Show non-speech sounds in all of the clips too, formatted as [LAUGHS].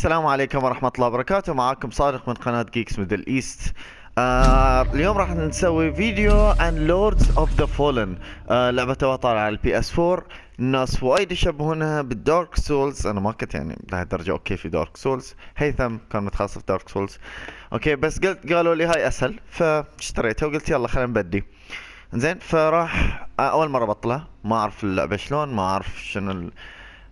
السلام عليكم ورحمة الله وبركاته. معاكم صادق من قناة Geeks Middle East آه اليوم راح نسوي فيديو عن Lords of the Fallen لعبة توها طالعة على ال PS 4 الناس وايد يشبهونها بال Dark Souls أنا ما كنت يعني لهالدرجة okay في Dark Souls هيثم كان متخصص في Dark Souls okay بس قلت قالوا لي هاي أسهل فاشتريتها وقلت يلا خلينا نبدي. زين فراح آه، أول مرة بطلة ما أعرف اللعبة شلون ما أعرف شنو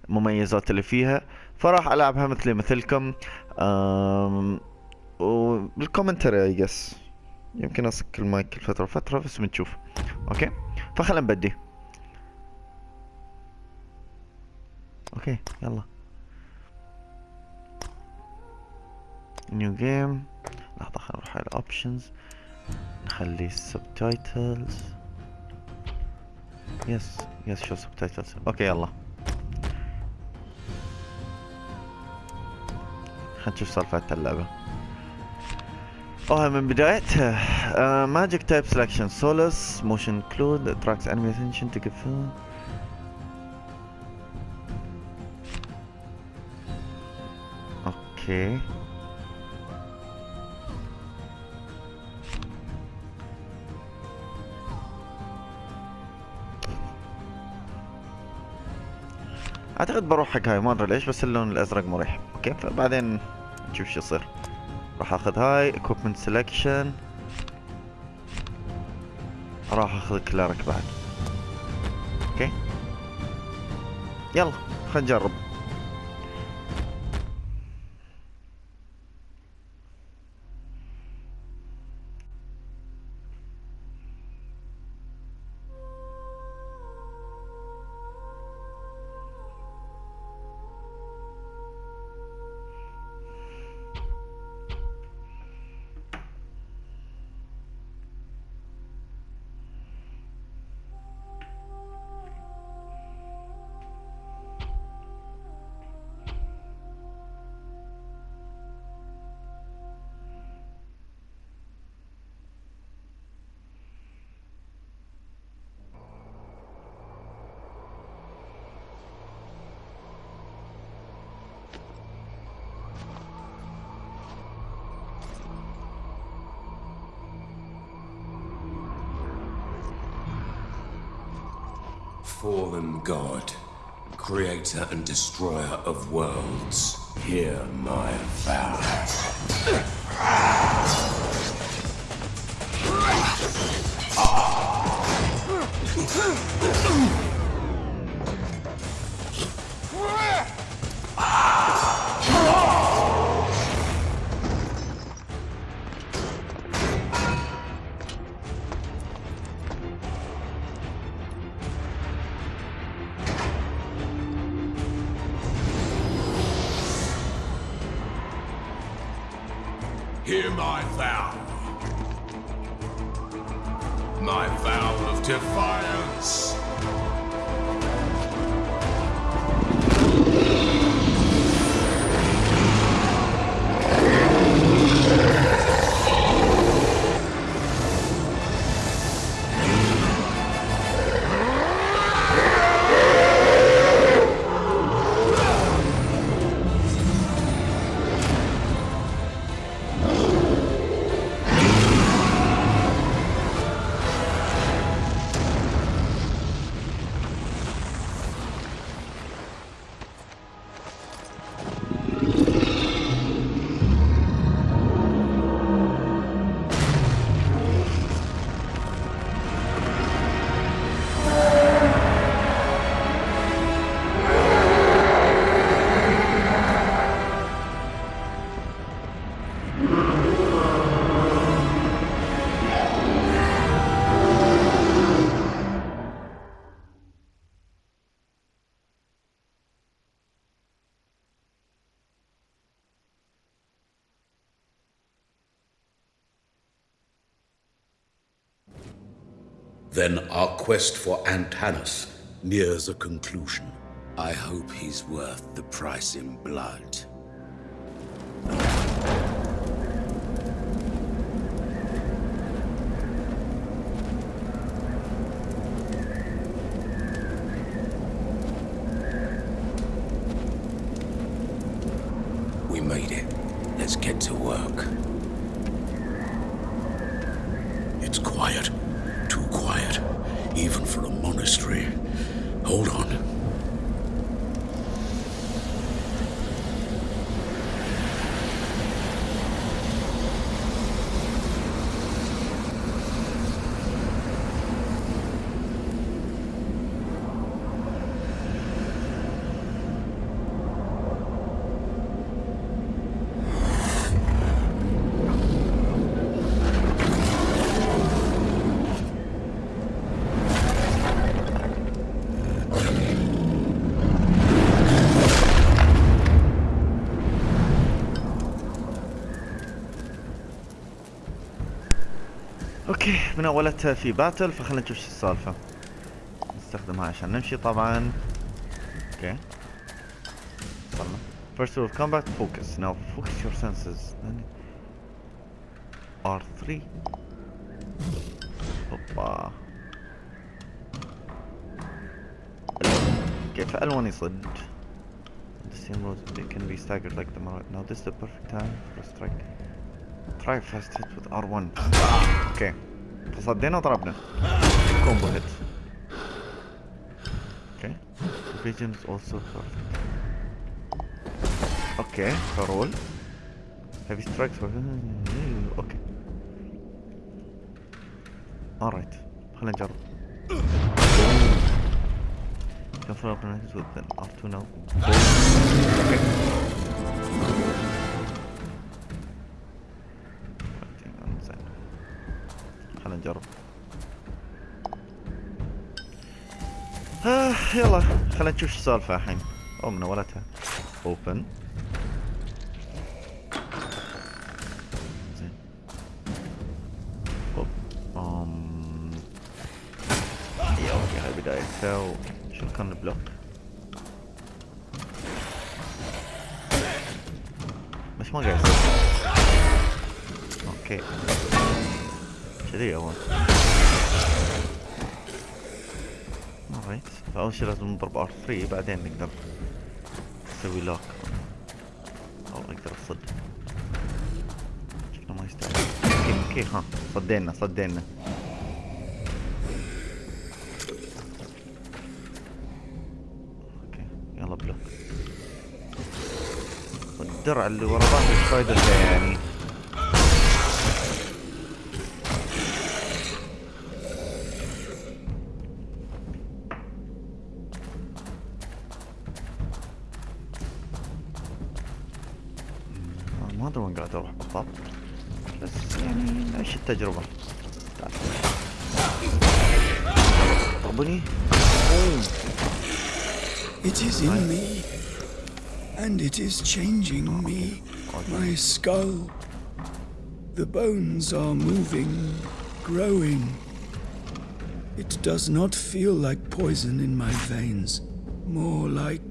المميزات اللي فيها. فراح ألعبها مثلي مثلكم أم... وبال commentary I guess يمكن اصك المايك كل فترة فترة بس بنشوف. Okay? فخلنا نبدي okay يلا. New game لحظة خلينا نروح على options نخلي ال subtitles يس يس شو سبتايتلز أوكي يلا. خلينا نشوف سالفة اللعبة. اوه من بدايتها ماجيك تايب سelection سولس موشن كلود تراكس انمي اتنشن تقفل أوكي أعتقد بروح حق هاي ما أدري ليش بس اللون الأزرق مريح. Okay فبعدين نشوف شو يصير. راح آخذ هاي equipment selection. راح آخذ cleric بعد. Okay? يلا خلينا نجرب. Fallen God, creator and destroyer of worlds, hear my vow. [LAUGHS] Then our quest for Antanas nears a conclusion. I hope he's worth the price in blood. We made it. Let's get to work. It's quiet. Even for a monastery. Hold on. اولتها في باتل فخلنا نشوف شو السالفة نستخدمها عشان نمشي طبعا أوكي وصلنا First rule of combat focus now focus your senses then R3 اوبا كيف L1 يصد The same roads they can be staggered like the Mara Now this is the perfect time for a strike Try fast hit with R1 أوكي تصدينا وضربنا كومبو هيت أوكي vision is also perfect أوكي فرول heavy strikes for أوكي alright خلينا نجرب Confirm connected with an R2 now. Okay. يلا خلينا نشوف شو السالفة الحين. أو من أولتها. اوبن زين. أوب أم. يا أوكي هاي بدايتها وشو كان البلوك؟ بس ما قاعد okay. كذي أول. Alright فأول شي لازم نضرب R3 بعدين نقدر نسوي lock on أقدر أصد. شكله ما يستاهل. Okay okay ها صدينا صدينا. أوكي يلا بلوك. والدرع اللي ورا ظهري فايدته يعني. 들어봐 뭐니? It is in me, and it is changing me, my skull. The bones are moving, growing. It does not feel like poison in my veins, more like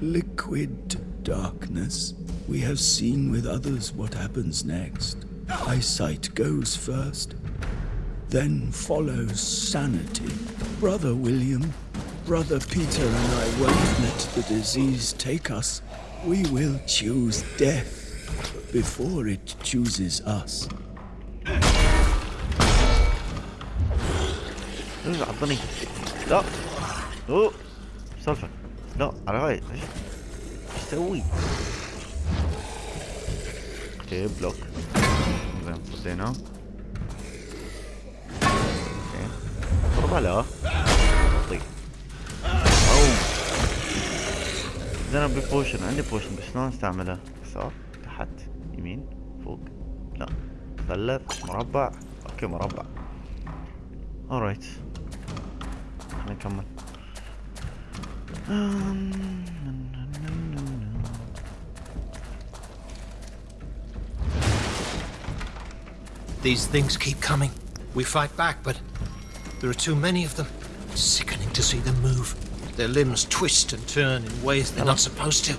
liquid darkness. We have seen with others what happens next. Eyesight goes first. Then follows sanity. Brother William, Brother Peter and I won't let the disease take us. We will choose death before it chooses us. Dur atlamayın. No. No. Mustafa. No. Arabayı. İşte weak. Okay, block. ضربة لا طيب oh زين ابي potion عندي potion بس شلون استعملها يسار تحت يمين فوق لا مثلث مربع okay مربع alright خلينا نكمل These things keep coming. We fight back, but there are too many of them. It's sickening to see them move. Their limbs twist and turn in ways they're not supposed to.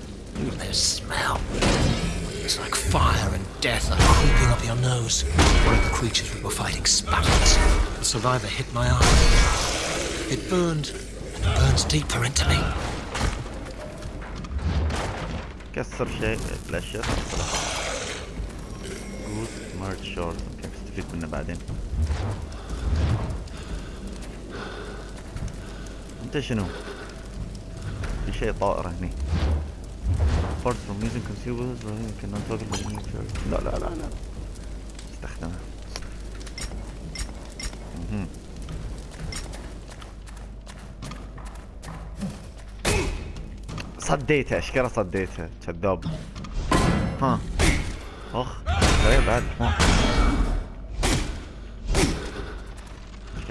Their smell. It's like fire and death are creeping up your nose. One of the creatures we were fighting spatters. The survivor hit my arm. It burned and burns deeper into me. كسر شيء الاشياء جود هارد شورت استفيد منه بعدين. أنت شنو؟ في شيء طائر هني. Apart from using consumables you cannot toggle the لا لا لا لا. استخدمها مهم. صديتها اشكره صديتها كذاب. ها. أخ غريب بعد.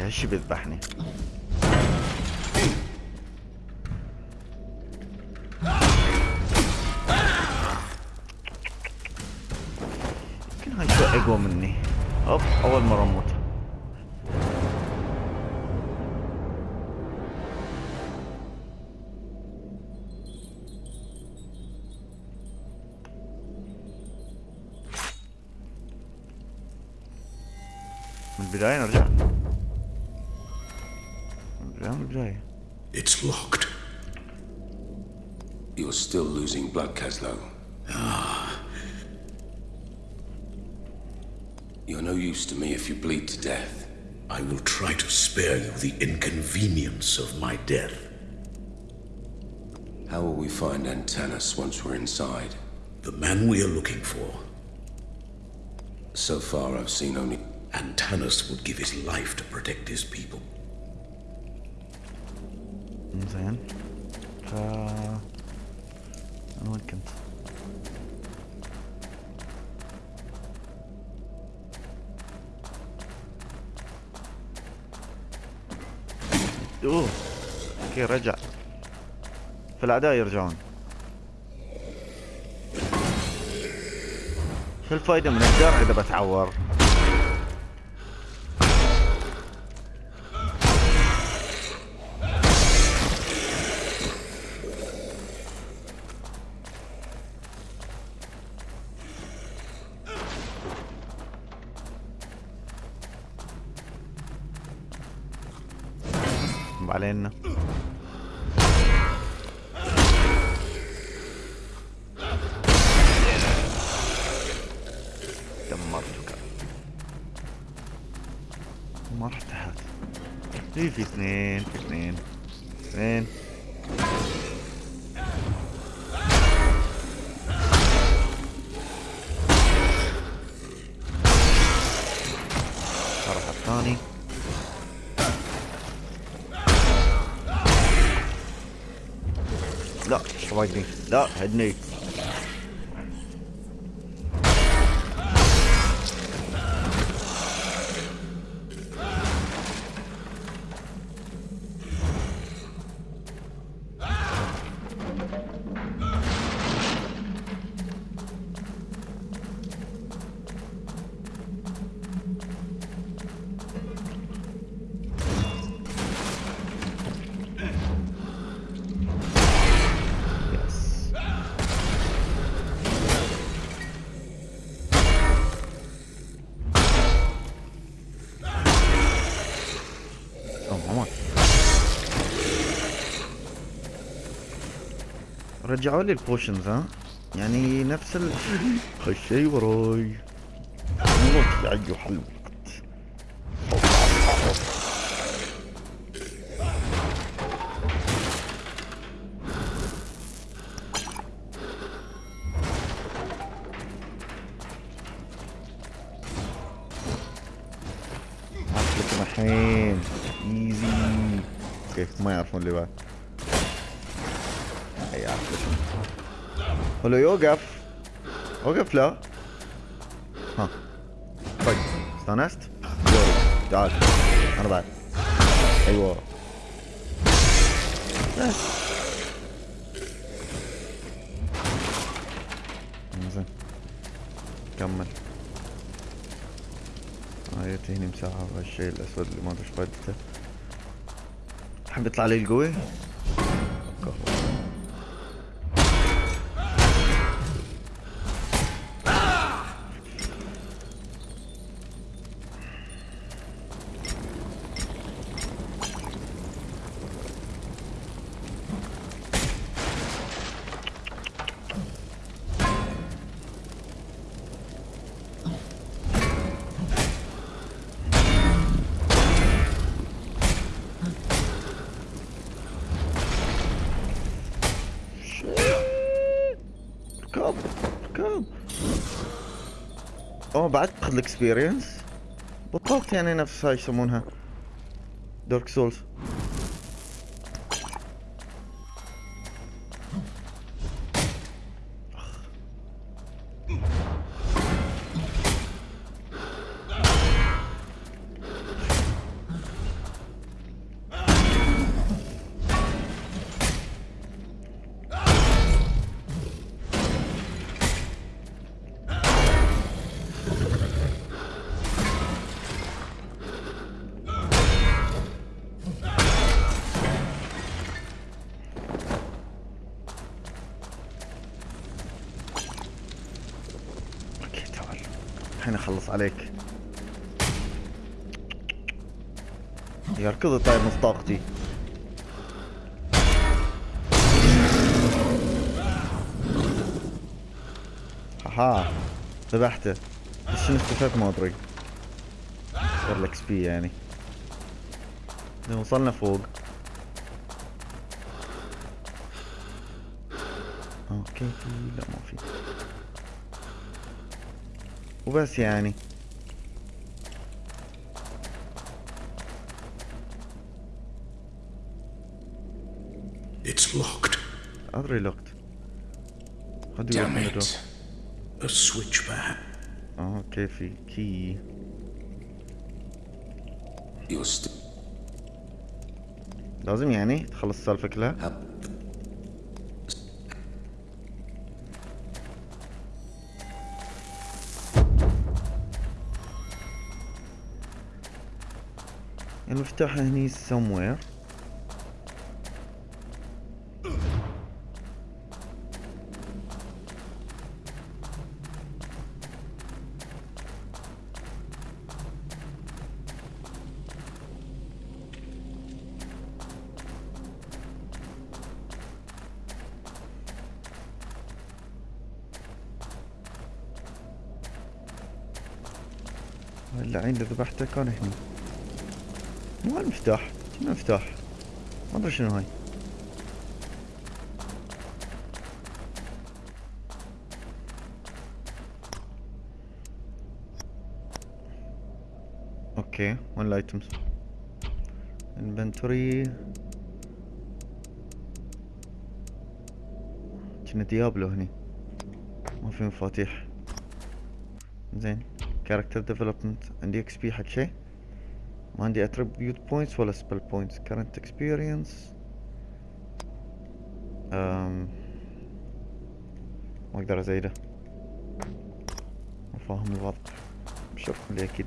ها هالشي بيذبحني يمكن هاي شوي اقوى مني. أوب أول مرة أموت. من البداية نرجع. will try to spare you the inconvenience of my death. How will we find Antanas once we're inside? The man we are looking for. So far, I've seen only... Antanas would give his life to protect his people. Then, uh, I'm looking. أوه. أوكي رجع. فالاعداء يرجعون. شو الفايدة من الدرع إذا بتعور؟ دمرتك. ما رحت تحت في اثنين؟ في اثنين. اثنين. لا شوايدني لا هدني رجعوا لي ال potions ها؟ يعني نفس ال هالشي وراي. موت يا أيها الوقت. الحين. Easy كيف ما يعرفون اللي بعد. ولو يوقف. وقف لا. ها. طيب استانست. تعال. أنا بعد. أيوه. بس زين كمل. هاي تهني مساحة. هالشيء الأسود اللي ما أدري إيش فايدته. حب يطلع لي القوي؟ ال experience بطلت يعني نفس هاي يسمونها Dark Souls اخلص عليك. يركض طيب نص طاقتي. ها ذبحته. بس شنو استفدت ما أدري. غير الاكس بي يعني. وصلنا فوق أوكي في لا ما في وبس يعني It's locked. ادري لوكت How do you Damn open the door? it. A switch, perhaps. آه أوكي في still لازم يعني تخلص السالفة كلها up. المفتاح هني somewhere اللعين اللي ذبحته كان هني مو المفتاح شنو المفتاح ما أدري شنو هاي. Okay وين ال items inventory كنا Diablo هني. ما في مفاتيح. زين character development عندي XP حق شيء. ما عندي attribute points ولا spell points current experience. ما أقدر أزيده. فاهم الوضع. بشوفكم لي أكيد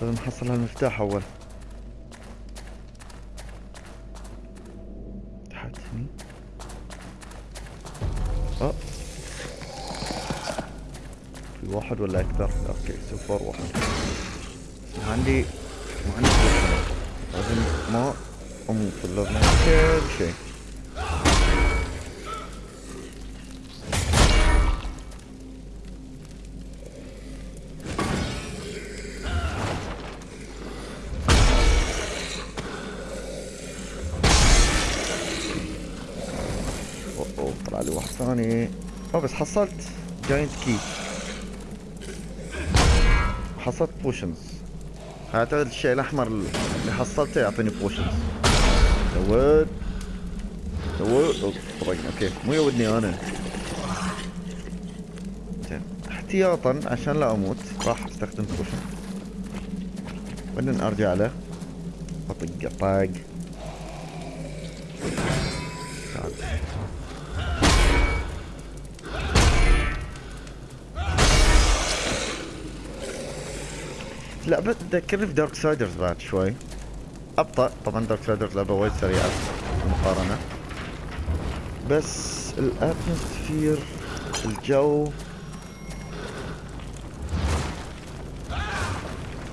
لازم نحصل هالمفتاح أول. ولا أكثر؟ أوكي صفر واحد. عندي ما عندي. لازم ما أموت أعمل كل شيء. Oh طلع لي واحد ثاني. Oh بس حصلت giant key حصلت potions اعتقد الشيء الأحمر اللي حصلته يعطيني potions oh، طبعاً، okay. مو يودني أنا. زين. احتياطا عشان لا أموت راح أستخدم potion بعدين أرجع له. أطق طاق. لا بس تذكرني في Darksiders بعد شوي. أبطأ. طبعا Darksiders لعبة وايد سريعة. بالمقارنة بس ال atmosphere الجو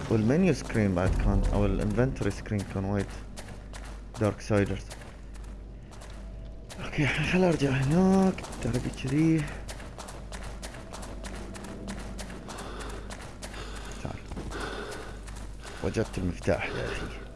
وال menu screen بعد كان أو ال inventory screen كان وايد Darksiders okay خل أرجع هناك. دربي كذي. وجدت المفتاح. يا أخي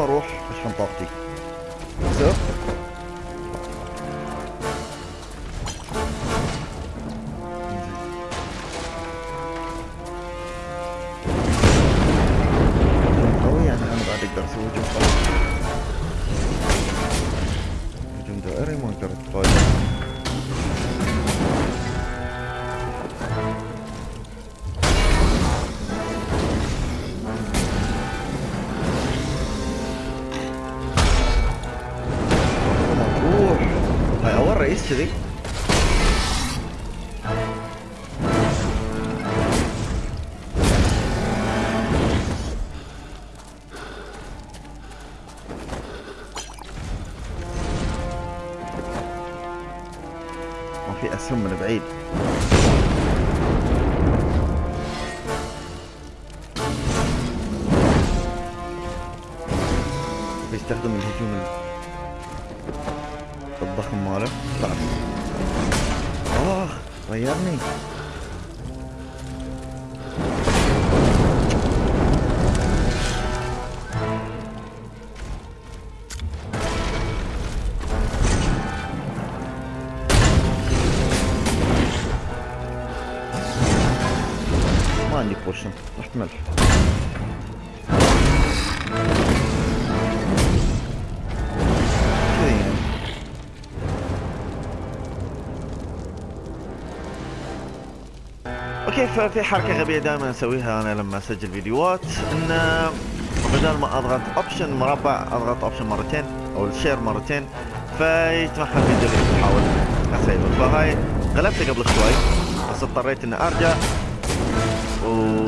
أوكي اول Okay ففي حركة غبية دائما اسويها أنا لما أسجل فيديوهات؟ إن بدل ما أضغط option مربع أضغط option مرتين أو ال share مرتين فيتمحى الفيديو اللي بحاول أسيفه. فهاي غلبته قبل شوي بس اضطريت إني أرجع و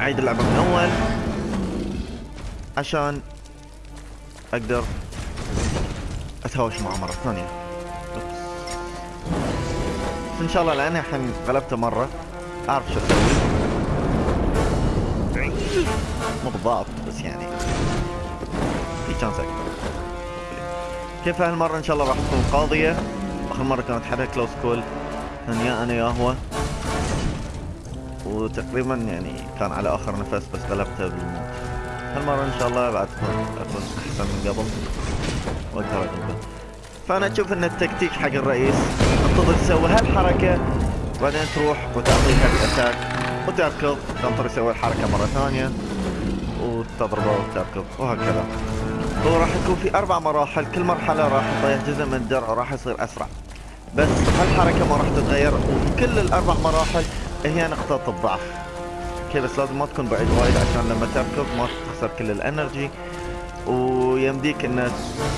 اعيد اللعبة من أول عشان أقدر أتهاوش معه مرة ثانية. إن شاء الله لاني الحين غلبته مرة. أعرف شو أسوي. مو بالضبط بس يعني. في شانس أكثر كيف هالمرة؟ إن شاء الله راح تكون قاضية. آخر مرة كانت حدا كلوز كول كان يا أنا يا هو. وتقريبا يعني كان على آخر نفس بس غلبته بالموت. هالمرة إن شاء الله بعد تكون أحسن من قبل. وأقدر اقلبه فأنا أشوف أن التكتيك حق الرئيس تنتظر تسوي هالحركة بعدين تروح وتعطيها ال attack وتركض تنطر يسوي الحركة مرة ثانية وتضربه وتركض وهكذا. هو راح يكون في أربع مراحل كل مرحلة راح تضيع جزء من الدرع وراح يصير أسرع. بس هالحركة ما راح تتغير وكل الأربع مراحل هي نقطة الضعف. أوكي بس لازم ما تكون بعيد وايد عشان لما تركض ما تخسر كل ال energy. ويمديك إن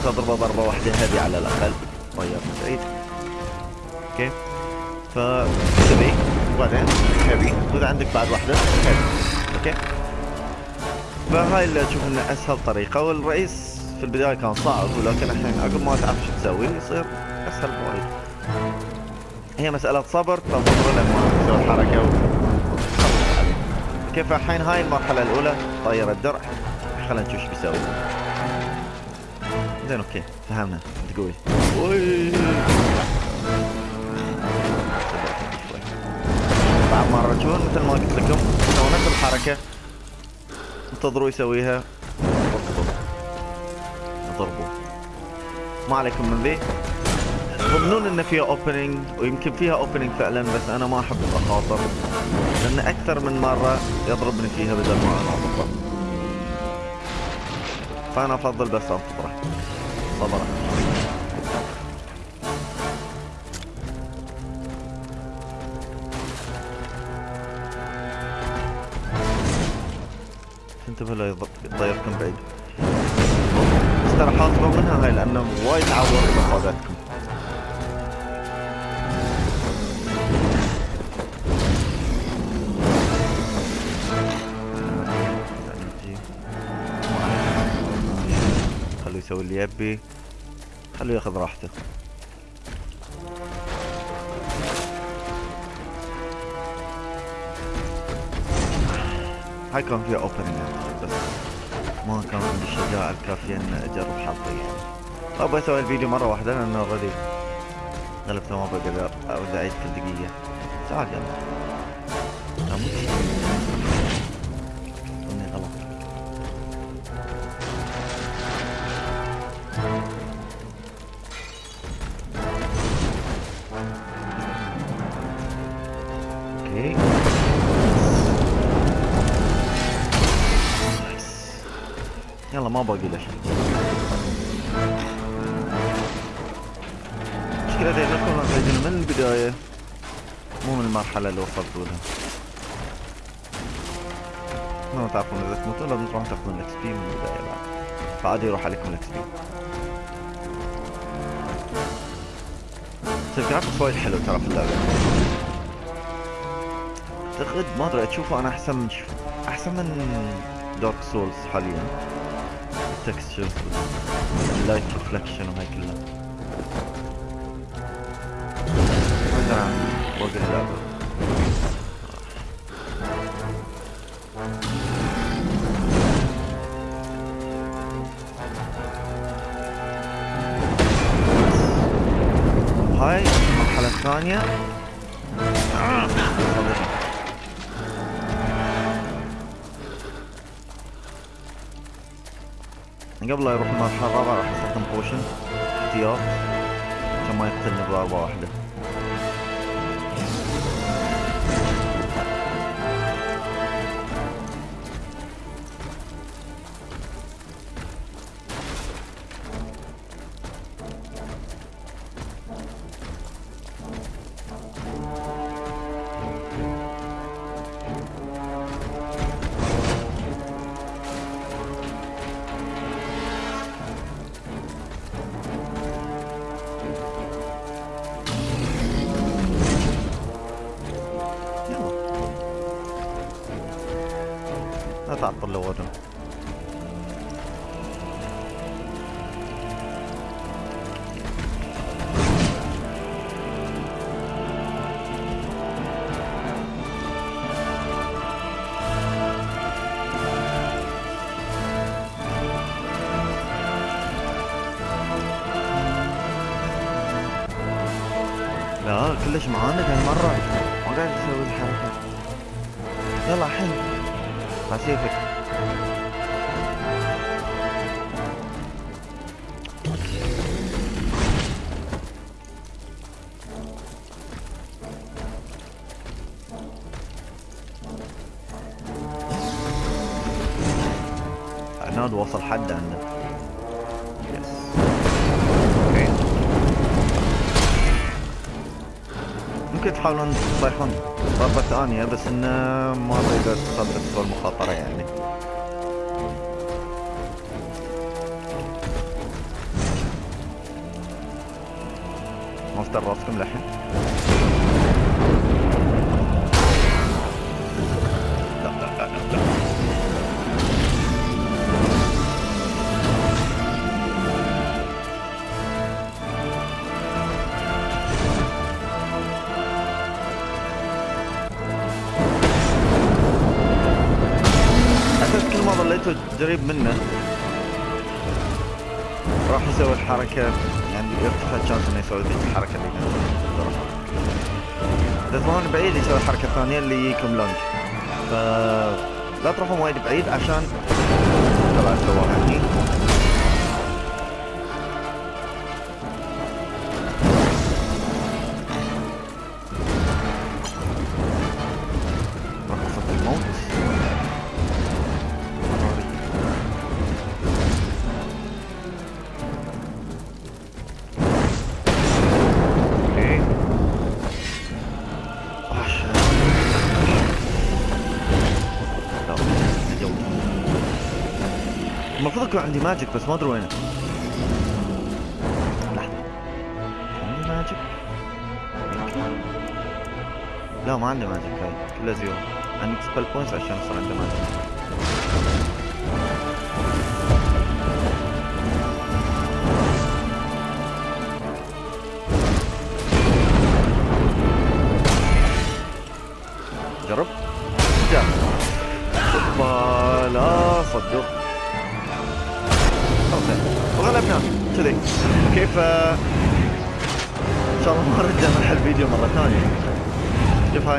تضربه ضربة واحدة هذه على الأقل. طيب بعيد أوكي. ف كذي وبعدين heavy واذا عندك بعد واحدة. heavy أوكي. فهاي اللي أشوف انها أسهل طريقة والرئيس في البداية كان صعب ولكن الحين عقب ما تعرف شو تسوي يصير أسهل بوايد. هي مسألة صبر تنتظر لما تسوي وتخلص عليه كيف الحين؟ هاي المرحلة الأولى طير الدرع. خلينا نشوف إيش بيسوي. زين أوكي فهمنا. انت قوي ما الرجل مثل ما قلت لكم. سووا نفس الحركة. انتظروا يسويها. واركضوا ضربوا ما عليكم من ذي. يظنون إن فيها opening ويمكن فيها opening فعلا بس أنا ما أحب اخاطر لأن أكثر من مرة يضربني فيها بدل ما أنا اضربه فأنا أفضل بس انتظره صبرا انتبه لا يطيركم بعيد. بس ترى حاطبه منها هاي لأنه وايد عور مفاداتكم اللي يبي. خليه ياخذ راحته. هاي كان فيها opening بس ما كان عندي الشجاعة الكافية إن أجرب حظي يعني. أبغى أسوي الفيديو مرة واحدة لأنه already غلبته ما بقدر أعيد كل دقيقة تعال يلا. يلا ما باقي له شيء مشكلة إذا كنا نحتاجون من البداية مو من المرحلة اللي وصلتوا لها ما تعرفون إذا تموتون لازم تروحون تاخذون ال XP من البداية بعد فعادي يروح عليكم ال XP بس ال graphics وايد حلو ترى في اللعبة اعتقد ما ادري اشوفه أنا احسن من احسن من دارك سولز حاليا ال textures ال light reflection وهاي كلها عن باقي اللعبة هاي المرحلة الثانية قبل لا يروح المرحلة الرابعة راح استخدم بوشن احتياط عشان ما يقتلني بضربة واحدة. لا وصل حد أوكي ممكن تحاولون تطيحون ضربة ثانية بس إنه ما تقدر تستوى المخاطرة يعني. ما افتر راسكم لحين قريب منه. راح يسوي الحركة. يعني يرتفع الشانس إنه يسوي ذيك الحركة اللي اذا تروحون بعيد يسوي الحركة الثانية اللي يجيكم لونج ف لا تروحون وايد بعيد عشان طلع سواها هني يكون عندي magic بس ما أدري وينه. لحظة عندي magic. لا ما عنده magic هاي. كلها zero عندي spell points عشان يصير عنده magic.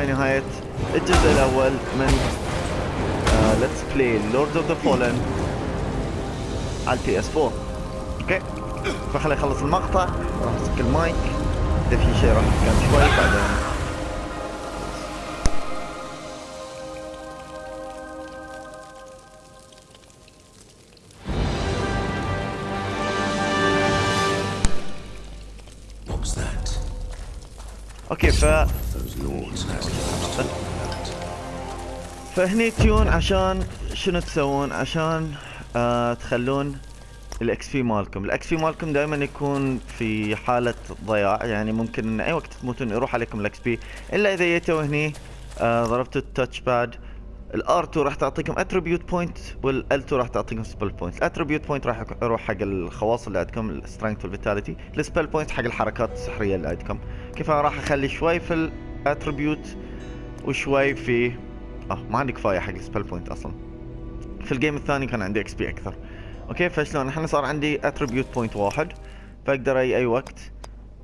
هاي نهاية الجزء الأول من Let's Play Lords of the Fallen على ال PS 4 أوكي. فخلي أخلص المقطع. راح أمسك المايك. إذا في شيء راح أتكلم شوي بعدين? أوكي ف Those lords has فهني تيون عشان شنو تسوون؟ عشان آه تخلون الاكس بي مالكم. الاكس بي مالكم دائما يكون في حالة ضياع. يعني ممكن ان أي وقت تموتون يروح عليكم الاكس بي إلا إذا جيتوا هني آه ضربتوا التاتش باد الار 2 راح تعطيكم اتريبيوت بوينت والال 2 راح تعطيكم سبل بوينت الاتريبيوت بوينت راح يروح حق الخواص اللي عندكم السترينث والفيتاليتي السبل بوينت حق الحركات السحرية اللي عندكم. كيف؟ راح أخلي شوي في ال attribute وشوي في آه ما عندي كفاية حق ال spell point أصلا. في ال game الثاني كان عندي XP أكثر. أوكي فشلون؟ الحين صار عندي attribute point واحد. فأقدر اي أي وقت.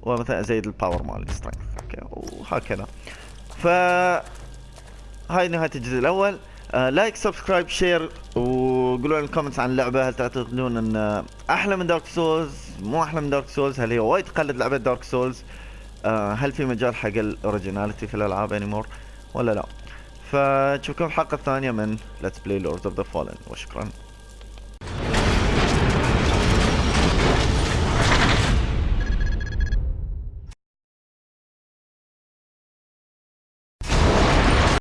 ومثلا أزيد ال power مال ال strength أوكي وهكذا. ف هاي نهاية الجزء الأول. آه like subscribe share وقولوا لنا الكومنتس عن اللعبة. هل تعتقدون إن أحلى من Dark Souls مو أحلى من Dark Souls هل هي وايد تقلد لعبة Dark Souls آه هل في مجال حق ال originality في الألعاب anymore ولا لا؟ فنشوفكم الحلقة الثانية من Let's Play Lords of the Fallen. وشكرا.